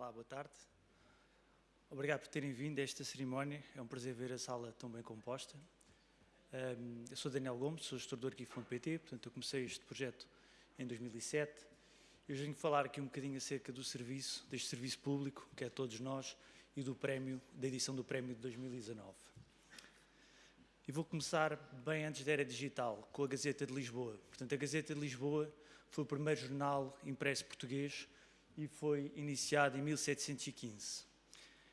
Olá, boa tarde. Obrigado por terem vindo a esta cerimónia. É um prazer ver a sala tão bem composta. Eu sou Daniel Gomes, sou gestor do Arquivo.pt, portanto eu comecei este projeto em 2007. Eu venho falar aqui um bocadinho acerca do serviço, deste serviço público, que é todos nós, e do prémio, da edição do prémio de 2019. E vou começar bem antes da era digital, com a Gazeta de Lisboa. Portanto, a Gazeta de Lisboa foi o primeiro jornal impresso português e foi iniciado em 1715.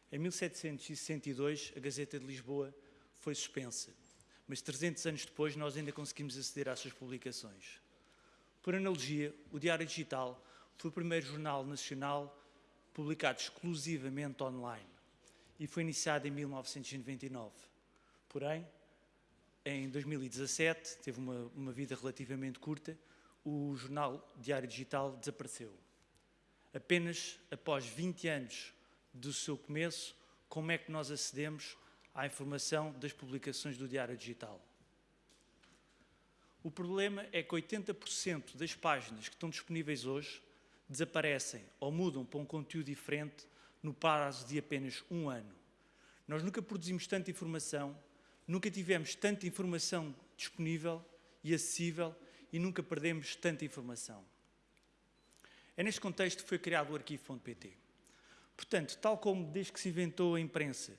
Em 1762, a Gazeta de Lisboa foi suspensa, mas 300 anos depois nós ainda conseguimos aceder às suas publicações. Por analogia, o Diário Digital foi o primeiro jornal nacional publicado exclusivamente online e foi iniciado em 1999. Porém, em 2017, teve uma, uma vida relativamente curta, o jornal Diário Digital desapareceu. Apenas após 20 anos do seu começo, como é que nós acedemos à informação das publicações do Diário Digital? O problema é que 80% das páginas que estão disponíveis hoje desaparecem ou mudam para um conteúdo diferente no prazo de apenas um ano. Nós nunca produzimos tanta informação, nunca tivemos tanta informação disponível e acessível e nunca perdemos tanta informação. É neste contexto que foi criado o arquivo.pt. Portanto, tal como desde que se inventou a imprensa,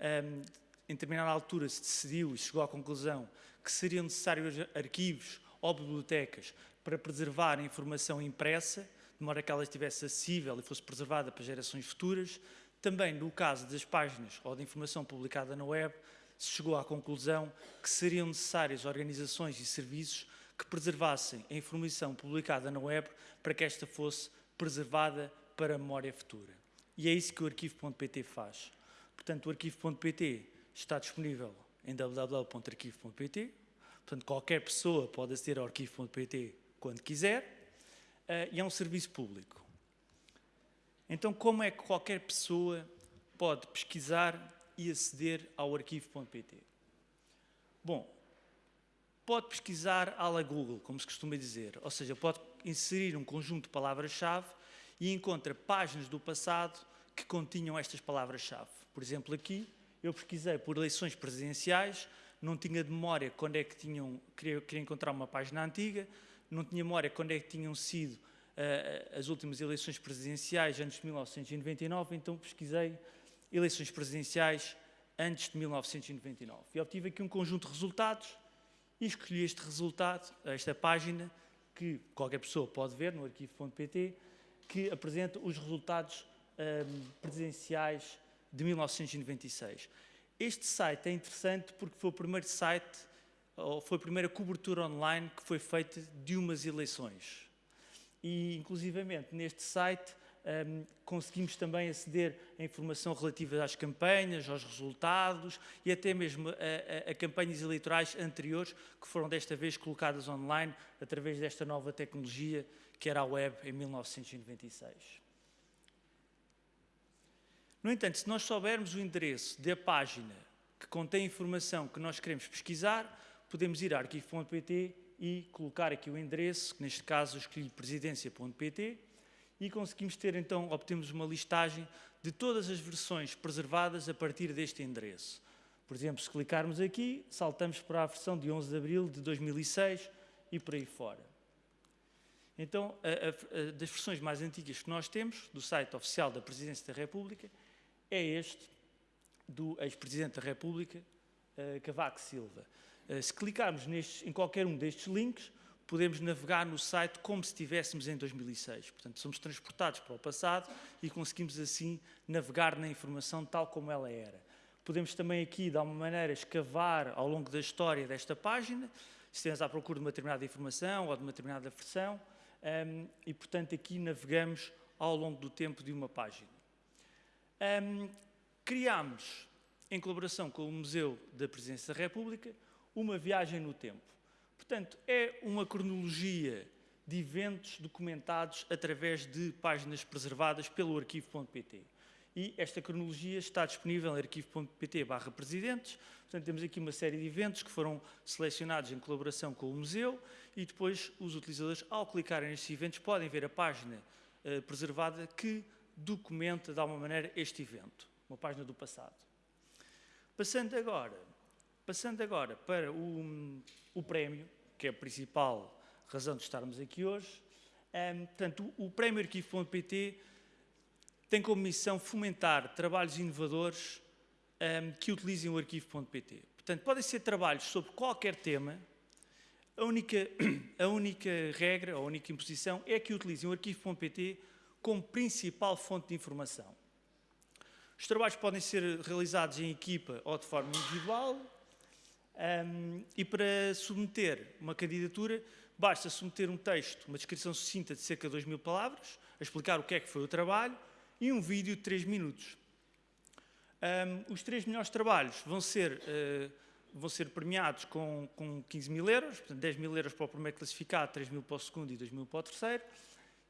um, em determinada altura se decidiu e chegou à conclusão que seriam necessários arquivos ou bibliotecas para preservar a informação impressa, de modo que ela estivesse acessível e fosse preservada para gerações futuras, também no caso das páginas ou da informação publicada na web, se chegou à conclusão que seriam necessárias organizações e serviços que preservassem a informação publicada na web para que esta fosse preservada para a memória futura. E é isso que o arquivo.pt faz. Portanto, o arquivo.pt está disponível em www.arquivo.pt. Portanto, qualquer pessoa pode aceder ao arquivo.pt quando quiser uh, e é um serviço público. Então, como é que qualquer pessoa pode pesquisar e aceder ao arquivo.pt? Bom, pode pesquisar à la Google, como se costuma dizer, ou seja, pode inserir um conjunto de palavras-chave e encontra páginas do passado que continham estas palavras-chave. Por exemplo, aqui eu pesquisei por eleições presidenciais, não tinha de memória quando é que tinham, queria, queria encontrar uma página antiga, não tinha memória quando é que tinham sido uh, as últimas eleições presidenciais antes de 1999, então pesquisei eleições presidenciais antes de 1999. E obtive aqui um conjunto de resultados e escolhi este resultado, esta página, que qualquer pessoa pode ver no arquivo.pt, que apresenta os resultados um, presidenciais de 1996. Este site é interessante porque foi o primeiro site, ou foi a primeira cobertura online que foi feita de umas eleições. E, inclusivamente, neste site um, conseguimos também aceder a informação relativa às campanhas, aos resultados e até mesmo a, a, a, campanhas eleitorais anteriores que foram desta vez colocadas online através desta nova tecnologia que era a web em 1996. No entanto, se nós soubermos o endereço da página que contém a informação que nós queremos pesquisar, podemos ir a arquivo.pt e colocar aqui o endereço, que neste caso escolhi presidência.pt, e conseguimos ter então, obtemos uma listagem de todas as versões preservadas a partir deste endereço. Por exemplo, se clicarmos aqui, saltamos para a versão de 11 de abril de 2006 e por aí fora. Então, a, a, a, das versões mais antigas que nós temos, do site oficial da Presidência da República, é este do ex-presidente da República, uh, Cavaco Silva. Uh, se clicarmos nestes, em qualquer um destes links, podemos navegar no site como se estivéssemos em 2006. Portanto, somos transportados para o passado e conseguimos assim navegar na informação tal como ela era. Podemos também aqui, de alguma maneira, escavar ao longo da história desta página, se estivermos à procura de uma determinada informação ou de uma determinada versão, um, e, portanto, aqui navegamos ao longo do tempo de uma página. Um, criámos, em colaboração com o Museu da Presidência da República, uma viagem no tempo. Portanto, é uma cronologia de eventos documentados através de páginas preservadas pelo arquivo.pt. E esta cronologia está disponível em arquivo.pt barra presidentes. Portanto, temos aqui uma série de eventos que foram selecionados em colaboração com o museu e depois os utilizadores, ao clicarem nestes eventos, podem ver a página uh, preservada que documenta de alguma maneira este evento, uma página do passado. Passando agora, passando agora para o, o prémio, que é a principal razão de estarmos aqui hoje, um, portanto, o, o prémio arquivo.pt tem como missão fomentar trabalhos inovadores um, que utilizem o arquivo.pt. Portanto, podem ser trabalhos sobre qualquer tema, a única, a única regra, a única imposição é que utilizem o arquivo.pt como principal fonte de informação. Os trabalhos podem ser realizados em equipa ou de forma individual um, e para submeter uma candidatura basta submeter um texto, uma descrição sucinta de cerca de 2 mil palavras, a explicar o que é que foi o trabalho e um vídeo de 3 minutos. Um, os três melhores trabalhos vão ser, uh, vão ser premiados com, com 15 mil euros, portanto 10 mil euros para o primeiro classificado, 3 mil para o segundo e 2 mil para o terceiro.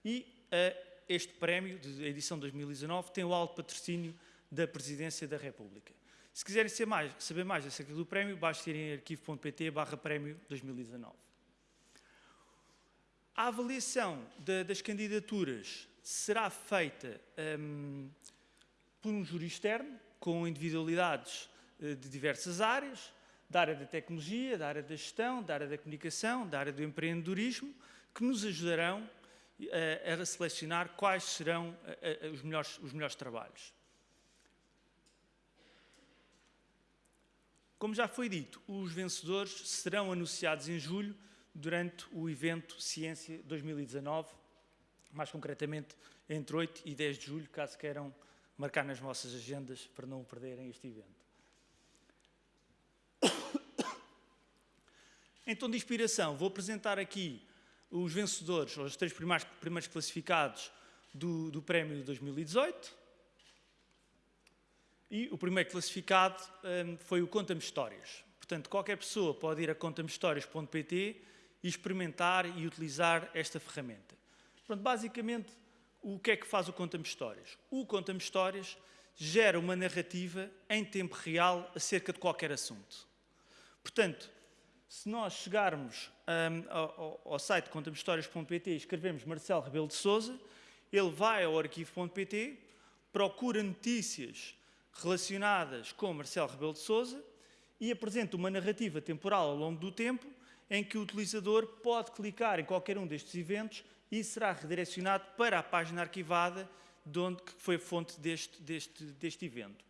E uh, este prémio, de edição 2019, tem o alto patrocínio da Presidência da República. Se quiserem mais, saber mais acerca do prémio, basta ir em arquivo.pt barra prémio 2019. A avaliação de, das candidaturas será feita um, por um júri externo, com individualidades uh, de diversas áreas, da área da tecnologia, da área da gestão, da área da comunicação, da área do empreendedorismo, que nos ajudarão uh, a selecionar quais serão uh, os, melhores, os melhores trabalhos. Como já foi dito, os vencedores serão anunciados em julho durante o evento Ciência 2019, mais concretamente entre 8 e 10 de julho, caso queiram marcar nas vossas agendas para não perderem este evento. Em tom de inspiração, vou apresentar aqui os vencedores, os três primeiros, primeiros classificados do, do prémio de 2018. E o primeiro classificado um, foi o Conta-me Histórias. Portanto, qualquer pessoa pode ir a contamehistórias.pt e experimentar e utilizar esta ferramenta. Portanto, basicamente, o que é que faz o Conta-me Histórias? O Conta-me Histórias gera uma narrativa em tempo real acerca de qualquer assunto. Portanto, se nós chegarmos um, ao, ao, site contamehistórias.pt e escrevemos Marcelo Rebelo de Souza, ele vai ao arquivo.pt, procura notícias relacionadas com Marcelo Rebelo de Souza e apresenta uma narrativa temporal ao longo do tempo em que o utilizador pode clicar em qualquer um destes eventos e será redirecionado para a página arquivada de onde que foi fonte deste, deste, deste evento.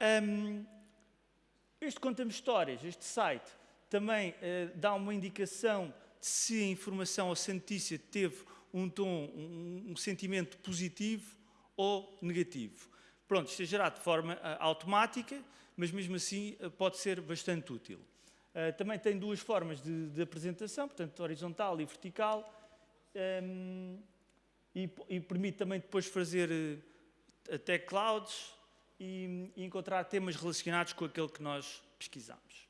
Um, este Conta-me Histórias, este site, também uh, dá uma indicação de se a informação ou se a notícia teve um tom, um, um sentimento positivo ou negativo. Pronto, isto é gerado de forma uh, automática, mas mesmo assim uh, pode ser bastante útil. Uh, também tem duas formas de, de, apresentação, portanto, horizontal e vertical, um, e, e, permite também depois fazer até clouds e, e, encontrar temas relacionados com aquele que nós pesquisamos.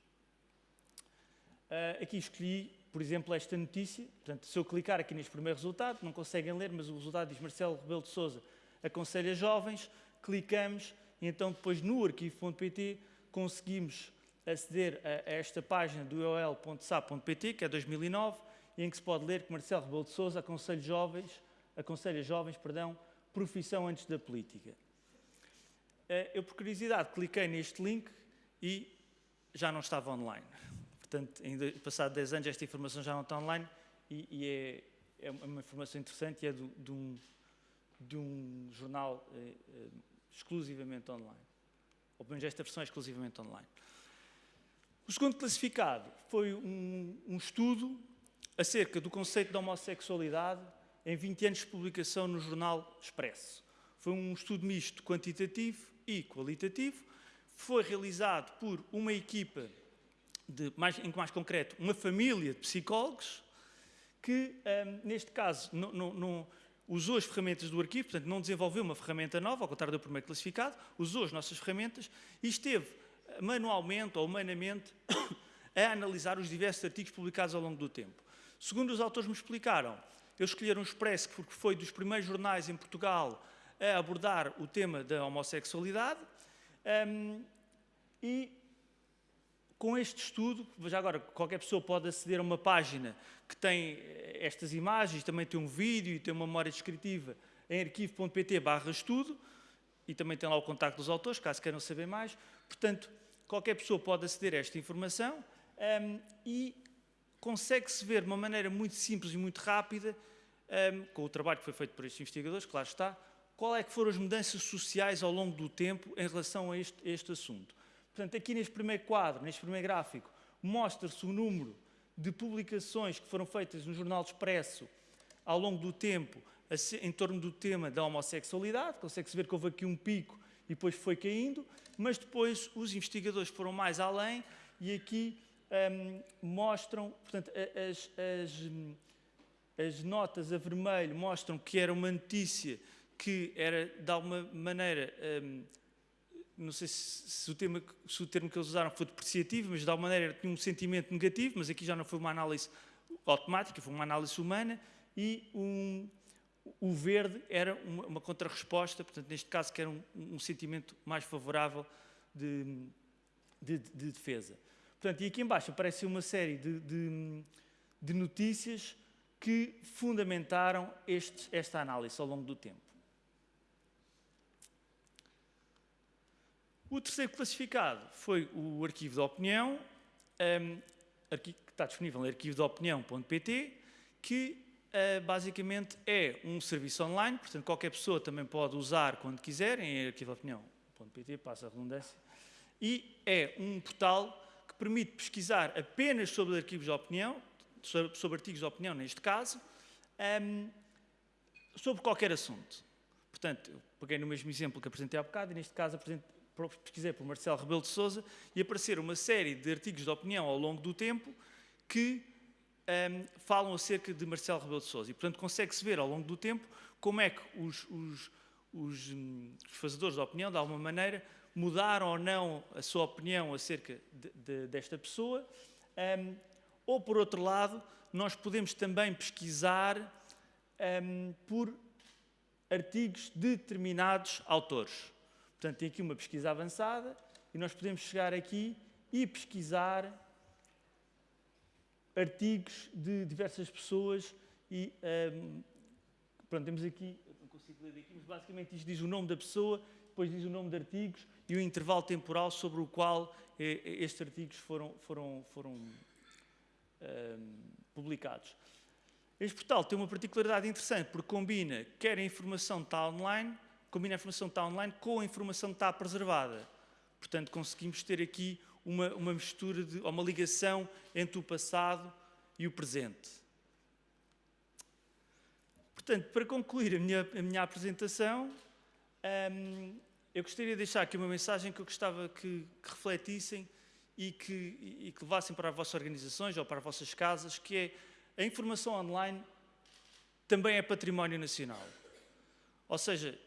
Uh, aqui escolhi, por exemplo, esta notícia. Portanto, se eu clicar aqui neste primeiro resultado, não conseguem ler, mas o resultado diz Marcelo Rebelo de Souza aconselha jovens, clicamos e então depois no arquivo.pt conseguimos aceder a, esta página do ol.sap.pt, que é 2009, em que se pode ler que Marcelo Rebelo de Sousa aconselha jovens, aconselha jovens, perdão, profissão antes da política. Eh, eu, por curiosidade, cliquei neste link e já não estava online. Portanto, ainda, passado 10 anos, esta informação já não está online e, e é, é, uma informação interessante e é do, de, um, de um jornal eh, eh, exclusivamente online. Ou pelo menos esta versão é exclusivamente online. O segundo classificado foi um, um estudo acerca do conceito de homossexualidade em 20 anos de publicação no jornal Expresso. Foi um estudo misto quantitativo e qualitativo. Foi realizado por uma equipa, de, mais, em mais concreto, uma família de psicólogos, que, um, neste caso, não, não, usou as ferramentas do arquivo, portanto, não desenvolveu uma ferramenta nova, ao contrário do primeiro classificado, usou as nossas ferramentas e esteve manualmente ou humanamente a analisar os diversos artigos publicados ao longo do tempo. Segundo os autores me explicaram, eles escolheram o Expresso porque foi dos primeiros jornais em Portugal a abordar o tema da homossexualidade um, e com este estudo, já agora qualquer pessoa pode aceder a uma página que tem estas imagens, também tem um vídeo e tem uma memória descritiva em arquivo.pt barra estudo e também tem lá o contacto dos autores, caso queiram saber mais. Portanto, qualquer pessoa pode aceder a esta informação um, e consegue-se ver de uma maneira muito simples e muito rápida, um, com o trabalho que foi feito por estes investigadores, claro está, qual é que foram as mudanças sociais ao longo do tempo em relação a este, a este assunto. Portanto, aqui neste primeiro quadro, neste primeiro gráfico, mostra-se o número de publicações que foram feitas no Jornal Expresso ao longo do tempo em torno do tema da homossexualidade. Consegue-se ver que houve aqui um pico e depois foi caindo, mas depois os investigadores foram mais além e aqui um, mostram, portanto, as, as, as notas a vermelho mostram que era uma notícia que era, de alguma maneira, um, não sei se, se, o tema, se, o termo que eles usaram foi depreciativo, mas de alguma maneira tinha um sentimento negativo, mas aqui já não foi uma análise automática, foi uma análise humana, e um, o verde era uma, uma contrarresposta, portanto, neste caso, que era um, um sentimento mais favorável de, de, de, defesa. Portanto, e aqui embaixo aparece uma série de, de, notícias que fundamentaram este, esta análise ao longo do tempo. O terceiro classificado foi o arquivo de opinião, um, que está disponível em arquivodeopinião.pt, que uh, basicamente é um serviço online, portanto qualquer pessoa também pode usar quando quiser, em arquivodeopinião.pt, passa a redundância, e é um portal que permite pesquisar apenas sobre arquivos de opinião, sobre, sobre artigos de opinião neste caso, um, sobre qualquer assunto. Portanto, eu peguei no mesmo exemplo que apresentei há bocado, e neste caso apresento pesquisei por Marcelo Rebelo de Sousa e apareceram uma série de artigos de opinião ao longo do tempo que um, falam acerca de Marcelo Rebelo de Sousa. E, portanto, consegue-se ver ao longo do tempo como é que os, os, os, um, os, fazedores de opinião, de alguma maneira, mudaram ou não a sua opinião acerca de, de, desta pessoa. Um, ou, por outro lado, nós podemos também pesquisar por artigos de determinados autores. Portanto, tem aqui uma pesquisa avançada e nós podemos chegar aqui e pesquisar artigos de diversas pessoas e um, pronto, temos aqui, não consigo ler daqui, mas basicamente isto diz o nome da pessoa, depois diz o nome de artigos e o intervalo temporal sobre o qual eh, estes artigos foram, foram, foram um, publicados. Este portal tem uma particularidade interessante porque combina quer a informação está online combina a informação que está online com a informação que está preservada. Portanto, conseguimos ter aqui uma, uma mistura, de, uma ligação entre o passado e o presente. Portanto, para concluir a minha, a minha apresentação, hum, eu gostaria de deixar aqui uma mensagem que eu gostava que, que refletissem e que, e que levassem para as vossas organizações ou para as vossas casas, que é a informação online também é património nacional. Ou seja,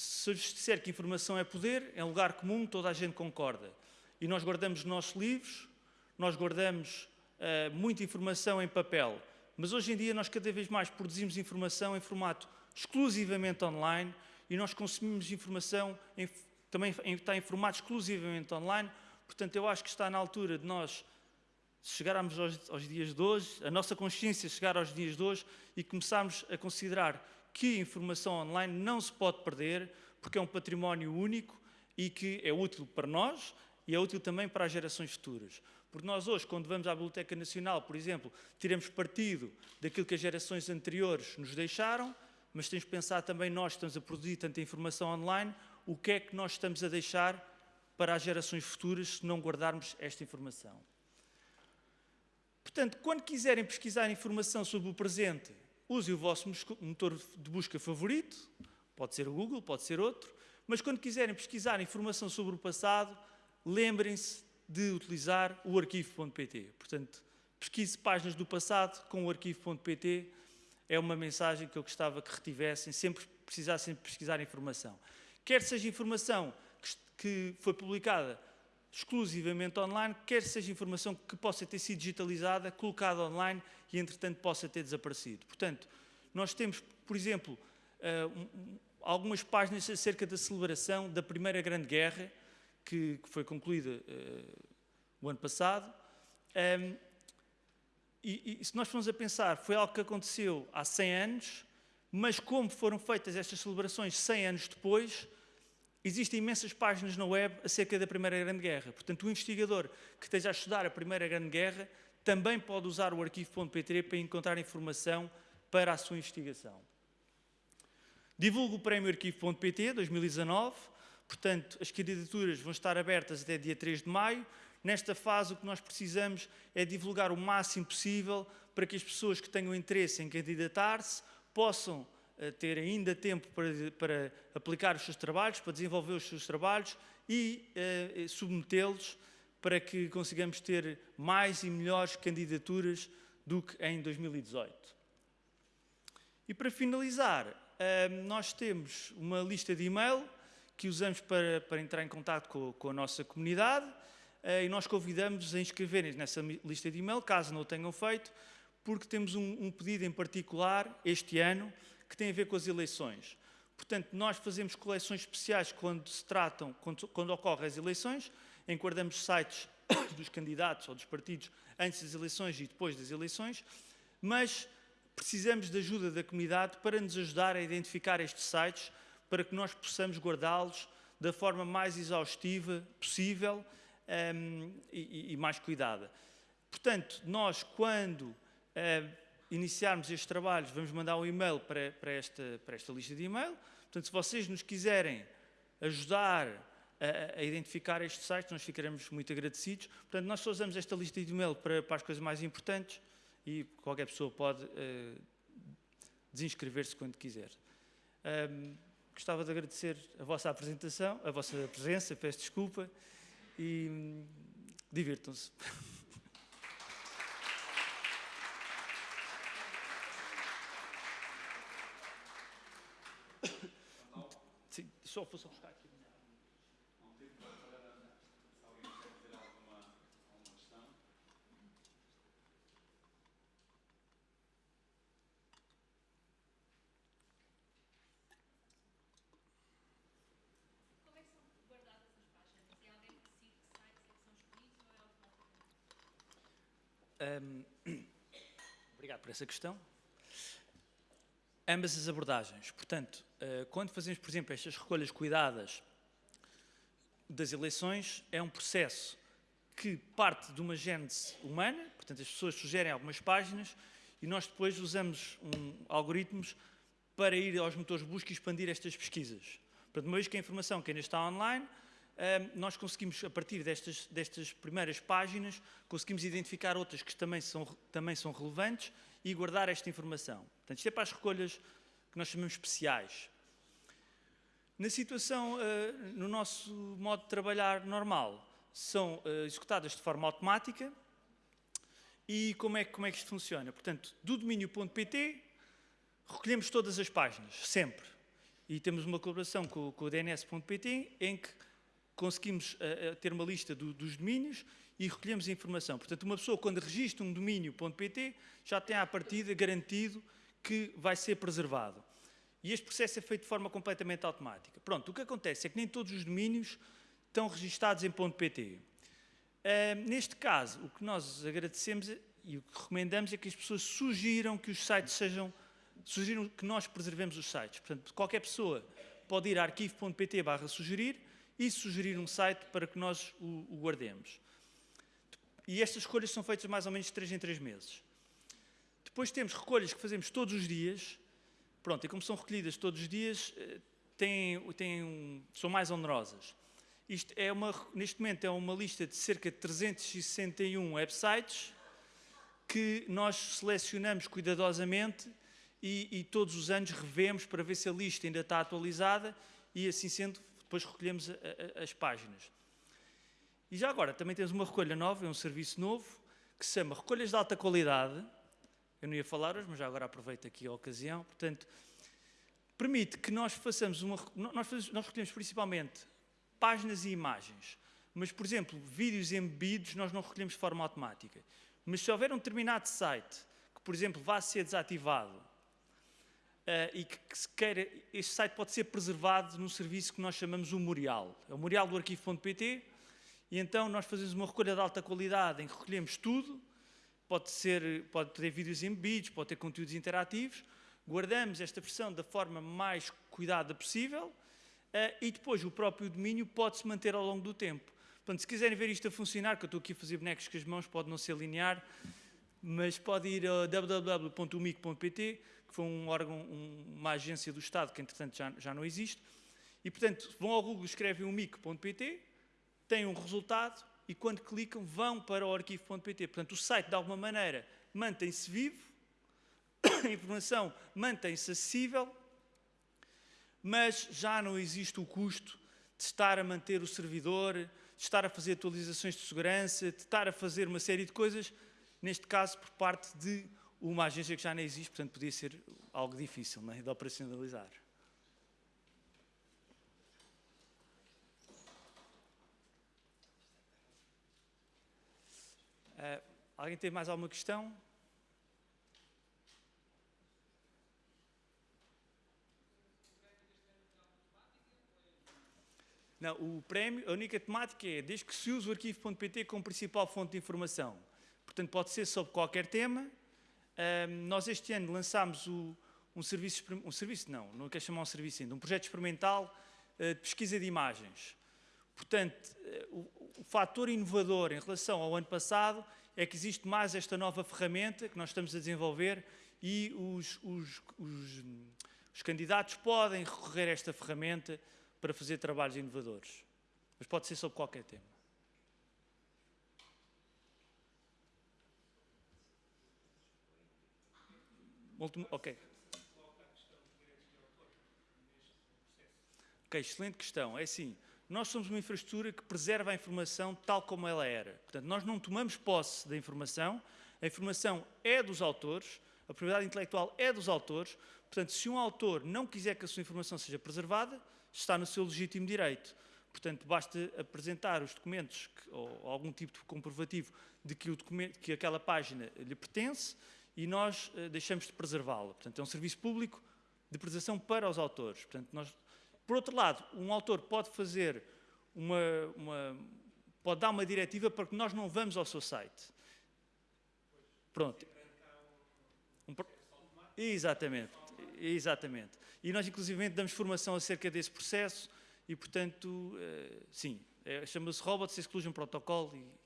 se eu disser que informação é poder, é um lugar comum, toda a gente concorda. E nós guardamos nossos livros, nós guardamos uh, muita informação em papel, mas hoje em dia nós cada vez mais produzimos informação em formato exclusivamente online e nós consumimos informação em, também em, está em formato exclusivamente online. Portanto, eu acho que está na altura de nós chegarmos aos, aos dias de hoje, a nossa consciência chegar aos dias de hoje e começarmos a considerar que informação online não se pode perder, porque é um património único e que é útil para nós e é útil também para as gerações futuras. Porque nós hoje, quando vamos à Biblioteca Nacional, por exemplo, tiramos partido daquilo que as gerações anteriores nos deixaram, mas temos que pensar também nós, estamos a produzir tanta informação online, o que é que nós estamos a deixar para as gerações futuras se não guardarmos esta informação. Portanto, quando quiserem pesquisar informação sobre o presente use o vosso motor de busca favorito, pode ser o Google, pode ser outro, mas quando quiserem pesquisar informação sobre o passado, lembrem-se de utilizar o arquivo.pt. Portanto, pesquise páginas do passado com o arquivo.pt, é uma mensagem que eu gostava que retivessem, sempre precisassem pesquisar informação. Quer seja informação que foi publicada exclusivamente online, quer seja informação que possa ter sido digitalizada, colocada online e, entretanto, possa ter desaparecido. Portanto, nós temos, por exemplo, uh, algumas páginas acerca da celebração da Primeira Grande Guerra, que, foi concluída uh, o ano passado. Um, e, e, se nós formos a pensar, foi algo que aconteceu há 100 anos, mas como foram feitas estas celebrações 100 anos depois, existem imensas páginas na web acerca da Primeira Grande Guerra. Portanto, o investigador que esteja a estudar a Primeira Grande Guerra também pode usar o arquivo.pt para encontrar informação para a sua investigação. Divulgo o Prémio Arquivo.pt 2019, portanto, as candidaturas vão estar abertas até dia 3 de maio. Nesta fase, o que nós precisamos é divulgar o máximo possível para que as pessoas que tenham interesse em candidatar-se possam uh, ter ainda tempo para, para, aplicar os seus trabalhos, para desenvolver os seus trabalhos e uh, submetê-los para que consigamos ter mais e melhores candidaturas do que em 2018. E para finalizar, uh, nós temos uma lista de e-mail que usamos para, para entrar em contato com, com a nossa comunidade e nós convidamos a inscreverem nessa lista de e-mail, caso não o tenham feito, porque temos um, um, pedido em particular este ano que tem a ver com as eleições. Portanto, nós fazemos coleções especiais quando se tratam, quando, quando ocorrem as eleições, enquadramos sites dos candidatos ou dos partidos antes das eleições e depois das eleições, mas precisamos de ajuda da comunidade para nos ajudar a identificar estes sites, para que nós possamos guardá-los da forma mais exaustiva possível um, e, e mais cuidada. Portanto, nós, quando uh, iniciarmos estes trabalhos, vamos mandar um e-mail para, para, esta, para esta lista de e-mail. Portanto, se vocês nos quiserem ajudar a, a, identificar estes sites, nós ficaremos muito agradecidos. Portanto, nós só usamos esta lista de e-mail para, para as coisas mais importantes e qualquer pessoa pode uh, desinscrever-se quando quiser. Um, gostava de agradecer a vossa apresentação, a vossa presença, peço desculpa e hum, divirtam-se. Só fosse buscar aqui. Não tem para Se alguém quer ter alguma, alguma questão. Como é que são guardadas as páginas? É alguém que decide que sites é que são escolhidos ou é automaticamente? Um, obrigado por essa questão ambas as abordagens. Portanto, eh, quando fazemos, por exemplo, estas recolhas cuidadas das eleições, é um processo que parte de uma gênese humana, portanto, as pessoas sugerem algumas páginas e nós depois usamos um, algoritmos para ir aos motores de busca e expandir estas pesquisas. Portanto, uma vez que a informação que ainda está online, nós conseguimos, a partir destas, destas primeiras páginas, conseguimos identificar outras que também são, também são relevantes e guardar esta informação. Portanto, isto é para as recolhas que nós chamamos especiais. Na situação, uh, no nosso modo de trabalhar normal, são uh, executadas de forma automática. E como é, como é que isto funciona? Portanto, do domínio.pt, recolhemos todas as páginas, sempre. E temos uma colaboração com, com o DNS.pt, em que conseguimos uh, ter uma lista do, dos domínios e recolhemos a informação. Portanto, uma pessoa, quando registra um domínio.pt, já tem à partida garantido que vai ser preservado. E este processo é feito de forma completamente automática. Pronto, o que acontece é que nem todos os domínios estão registados em .pt. Uh, neste caso, o que nós agradecemos e o que recomendamos é que as pessoas sugiram que os sites sejam, sugiram que nós preservemos os sites. Portanto, qualquer pessoa pode ir a arquivo.pt sugerir e sugerir um site para que nós o, o guardemos. E estas escolhas são feitas mais ou menos de 3 em 3 meses. Depois temos recolhas que fazemos todos os dias. Pronto, e como são recolhidas todos os dias, eh, têm, têm são mais onerosas. Isto é uma, neste momento é uma lista de cerca de 361 websites que nós selecionamos cuidadosamente e, e, todos os anos revemos para ver se a lista ainda está atualizada e assim sendo, depois recolhemos a, a, as páginas. E já agora, também temos uma recolha nova, é um serviço novo, que se chama Recolhas de Alta Qualidade. Eu não ia falar hoje, mas já agora aproveito aqui a ocasião. Portanto, permite que nós façamos uma... Nós, fazemos, nós recolhemos principalmente páginas e imagens. Mas, por exemplo, vídeos embebidos nós não recolhemos de forma automática. Mas se houver um determinado site que, por exemplo, vá ser desativado uh, e que, que se queira, este site pode ser preservado num serviço que nós chamamos o Memorial. É o memorial do arquivo.pt, e então nós fazemos uma recolha de alta qualidade em que recolhemos tudo, pode, ser, pode ter vídeos embebidos, pode ter conteúdos interativos, guardamos esta versão da forma mais cuidada possível eh, e depois o próprio domínio pode-se manter ao longo do tempo. Portanto, se quiserem ver isto a funcionar, que eu estou aqui a fazer bonecos com as mãos, pode não ser linear, mas pode ir a www.umic.pt, que foi um órgão, um, uma agência do Estado que, entretanto, já, já não existe. E, portanto, vão ao Google, escrevem umic.pt, têm um resultado e, quando clicam, vão para o arquivo.pt. Portanto, o site, de alguma maneira, mantém-se vivo, a informação mantém-se acessível, mas já não existe o custo de estar a manter o servidor, de estar a fazer atualizações de segurança, de estar a fazer uma série de coisas, neste caso por parte de uma agência que já não existe, portanto podia ser algo difícil não é? de operacionalizar. Uh, alguém tem mais alguma questão? Não, o prémio, a única temática é desde que se use o arquivo.pt como principal fonte de informação. Portanto, pode ser sobre qualquer tema. Um, nós este ano lançámos o, um serviço, um serviço não, não quero chamar um serviço ainda, um projeto experimental uh, de pesquisa de imagens. Portanto, uh, o, o fator inovador em relação ao ano passado é que existe mais esta nova ferramenta que nós estamos a desenvolver e os, os, os, os candidatos podem recorrer a esta ferramenta para fazer trabalhos inovadores. Mas pode ser sobre qualquer tema. Ok. Ok, excelente questão. É assim, nós somos uma infraestrutura que preserva a informação tal como ela era. Portanto, nós não tomamos posse da informação, a informação é dos autores, a propriedade intelectual é dos autores, portanto, se um autor não quiser que a sua informação seja preservada, está no seu legítimo direito. Portanto, basta apresentar os documentos que, ou algum tipo de comprovativo de que, o documento, que aquela página lhe pertence e nós uh, deixamos de preservá-la. Portanto, é um serviço público de preservação para os autores. Portanto, nós, por outro lado, um autor pode fazer uma, uma, pode dar uma diretiva para que nós não vamos ao seu site. Pronto. Um, exatamente. Exatamente. E nós, inclusive, damos formação acerca desse processo e, portanto, uh, sim, é, chama-se Robots Exclusion Protocol e...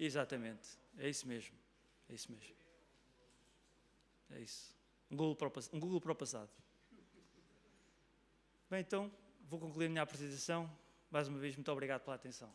Exatamente, é isso mesmo, é isso mesmo. É isso. Um Google para o, um Google para o passado. Bem, então, vou concluir a minha apresentação. Mais uma vez, muito obrigado pela atenção.